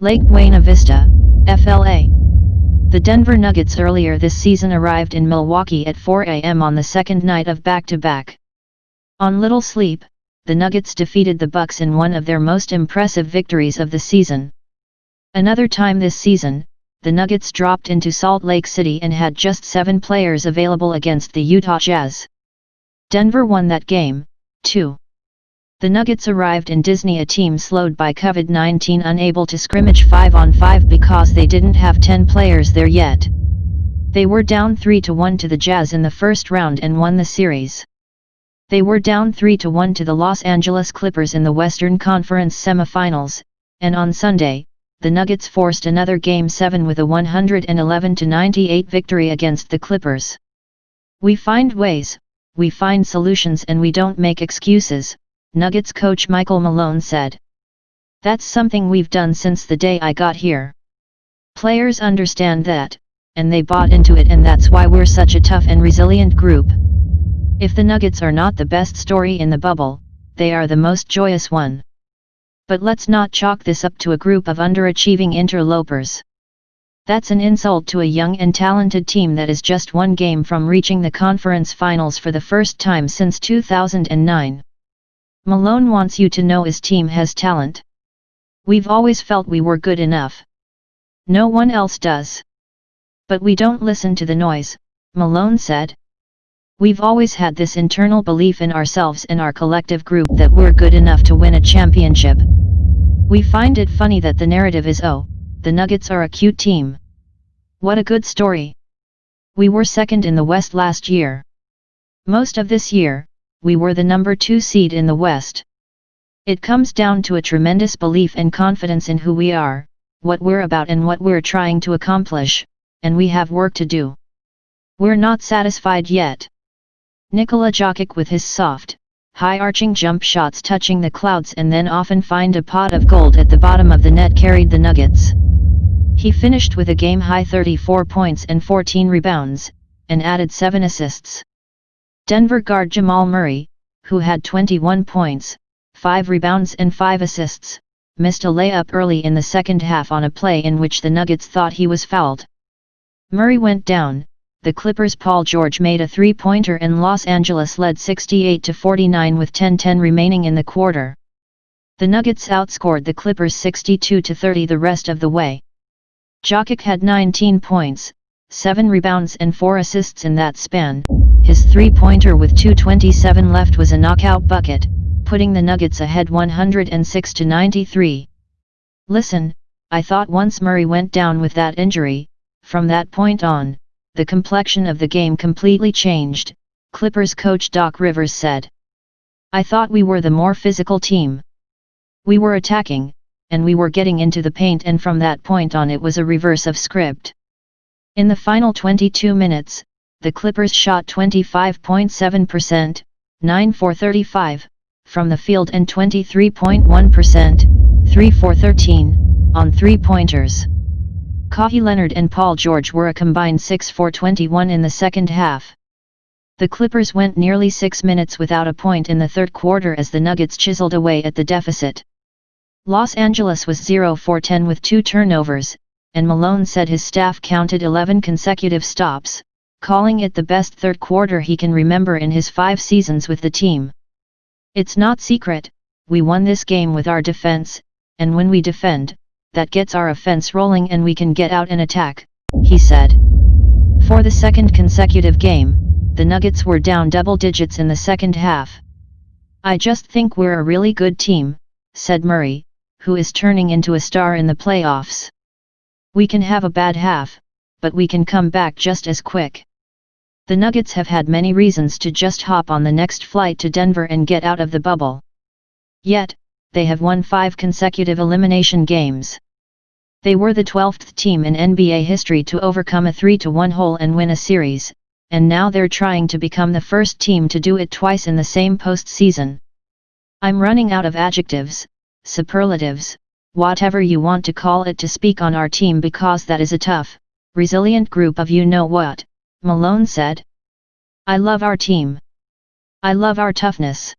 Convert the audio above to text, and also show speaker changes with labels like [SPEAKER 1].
[SPEAKER 1] Lake Buena Vista, FLA. The Denver Nuggets earlier this season arrived in Milwaukee at 4 a.m. on the second night of back-to-back. On little sleep, the Nuggets defeated the Bucks in one of their most impressive victories of the season. Another time this season, the Nuggets dropped into Salt Lake City and had just seven players available against the Utah Jazz. Denver won that game, too. The Nuggets arrived in Disney a team slowed by COVID-19 unable to scrimmage 5 on 5 because they didn't have 10 players there yet. They were down 3 to 1 to the Jazz in the first round and won the series. They were down 3 to 1 to the Los Angeles Clippers in the Western Conference semifinals, and on Sunday, the Nuggets forced another Game 7 with a 111-98 victory against the Clippers. We find ways, we find solutions and we don't make excuses, Nuggets coach Michael Malone said. That's something we've done since the day I got here. Players understand that, and they bought into it and that's why we're such a tough and resilient group. If the Nuggets are not the best story in the bubble, they are the most joyous one. But let's not chalk this up to a group of underachieving interlopers. That's an insult to a young and talented team that is just one game from reaching the conference finals for the first time since 2009. Malone wants you to know his team has talent. We've always felt we were good enough. No one else does. But we don't listen to the noise, Malone said. We've always had this internal belief in ourselves and our collective group that we're good enough to win a championship. We find it funny that the narrative is oh, the Nuggets are a cute team. What a good story. We were second in the West last year. Most of this year, we were the number two seed in the West. It comes down to a tremendous belief and confidence in who we are, what we're about and what we're trying to accomplish, and we have work to do. We're not satisfied yet. Nikola Jokic with his soft, high-arching jump shots touching the clouds and then often find a pot of gold at the bottom of the net carried the Nuggets. He finished with a game-high 34 points and 14 rebounds, and added 7 assists. Denver guard Jamal Murray, who had 21 points, 5 rebounds and 5 assists, missed a layup early in the second half on a play in which the Nuggets thought he was fouled. Murray went down, the Clippers' Paul George made a three-pointer and Los Angeles led 68-49 with 10-10 remaining in the quarter. The Nuggets outscored the Clippers 62-30 the rest of the way. Jokic had 19 points, 7 rebounds and 4 assists in that span, his three-pointer with 2.27 left was a knockout bucket, putting the Nuggets ahead 106 to 93. Listen, I thought once Murray went down with that injury, from that point on, the complexion of the game completely changed, Clippers coach Doc Rivers said. I thought we were the more physical team. We were attacking, and we were getting into the paint and from that point on it was a reverse of script. In the final 22 minutes, the Clippers shot 25.7%, 9 for 35, from the field and 23.1%, 3 for 13, on three-pointers. Kawhi Leonard and Paul George were a combined 6 for 21 in the second half. The Clippers went nearly six minutes without a point in the third quarter as the Nuggets chiseled away at the deficit. Los Angeles was 0 for 10 with two turnovers, and Malone said his staff counted 11 consecutive stops, calling it the best third quarter he can remember in his five seasons with the team. It's not secret, we won this game with our defense, and when we defend, that gets our offense rolling and we can get out and attack, he said. For the second consecutive game, the Nuggets were down double digits in the second half. I just think we're a really good team, said Murray, who is turning into a star in the playoffs. We can have a bad half, but we can come back just as quick. The Nuggets have had many reasons to just hop on the next flight to Denver and get out of the bubble. Yet, they have won five consecutive elimination games. They were the 12th team in NBA history to overcome a 3-1 hole and win a series, and now they're trying to become the first team to do it twice in the same postseason. I'm running out of adjectives, superlatives, whatever you want to call it to speak on our team because that is a tough, resilient group of you know what, Malone said. I love our team. I love our toughness.